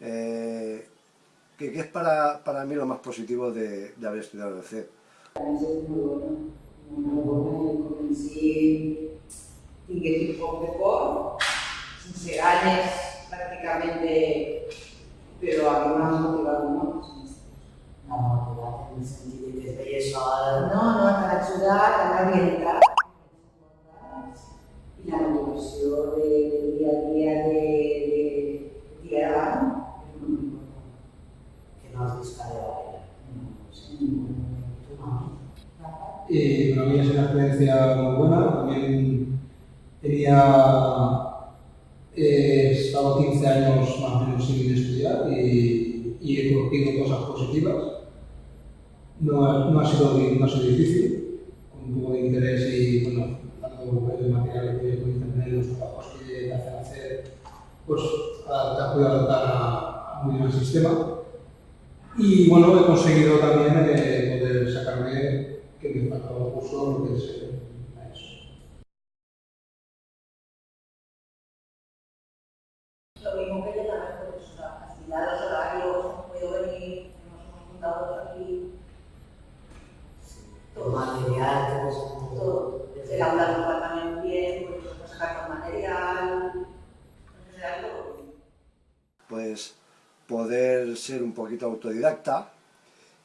Eh, ¿qué, qué es para, para, mí lo más positivo de, haber estudiado el CEP? Para pràcticament, però a que sol. No, no, t'ha ajudat, t'ha orientat. I la motivació de, Y para mí es una experiencia muy buena. También tenía eh, estado 15 años más o menos sin estudiar y, y he conocido cosas positivas. No ha, no ha, sido, no ha sido difícil, con un poco de interés y bueno, tanto el material que puedes tener, los trabajos que te hacen hacer, pues te has podido adaptar a, a muy bien al sistema. Y bueno, he conseguido también eh, poder sacarme que me faltaba un curso que es eh, eso. Lo mismo que yo también, pues facilidad, los horarios, puedo venir, nos hemos juntado aquí, El material, todo. todo. El aula nos va también bien, pues sacar con material, era todo. Pues poder ser un poquito autodidacta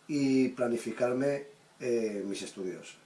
y planificarme eh, mis estudios.